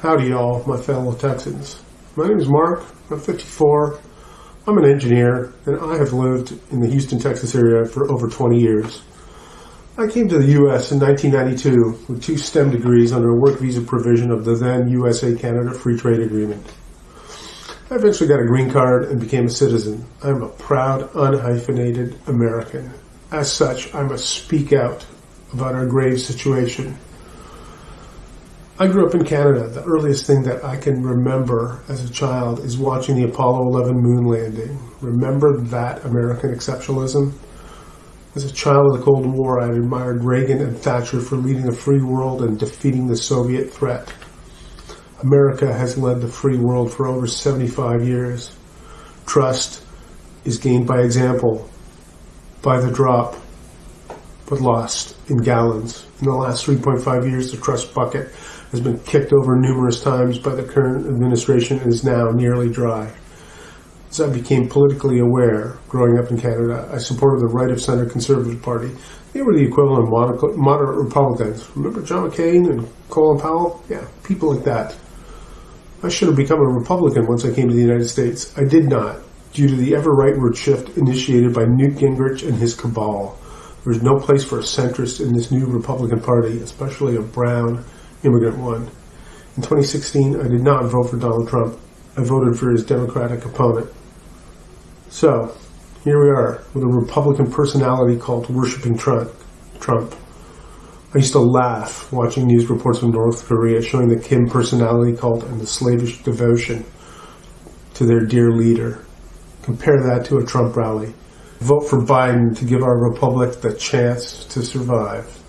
Howdy, y'all, my fellow Texans. My name is Mark. I'm 54. I'm an engineer, and I have lived in the Houston, Texas area for over 20 years. I came to the U.S. in 1992 with two STEM degrees under a work visa provision of the then USA-Canada Free Trade Agreement. I eventually got a green card and became a citizen. I'm a proud, unhyphenated American. As such, I must speak out about our grave situation. I grew up in Canada. The earliest thing that I can remember as a child is watching the Apollo 11 moon landing. Remember that American exceptionalism? As a child of the Cold War, I admired Reagan and Thatcher for leading a free world and defeating the Soviet threat. America has led the free world for over 75 years. Trust is gained by example, by the drop, but lost in gallons. In the last 3.5 years, the trust bucket has been kicked over numerous times by the current administration and is now nearly dry. As I became politically aware growing up in Canada, I supported the right of center Conservative Party. They were the equivalent of moderate Republicans. Remember John McCain and Colin Powell? Yeah, people like that. I should have become a Republican once I came to the United States. I did not, due to the ever rightward shift initiated by Newt Gingrich and his cabal. There's no place for a centrist in this new Republican Party, especially a brown, immigrant one. In 2016, I did not vote for Donald Trump. I voted for his Democratic opponent. So, here we are, with a Republican personality called Worshipping Trump. Trump. I used to laugh watching news reports from North Korea showing the Kim personality cult and the slavish devotion to their dear leader. Compare that to a Trump rally. Vote for Biden to give our republic the chance to survive.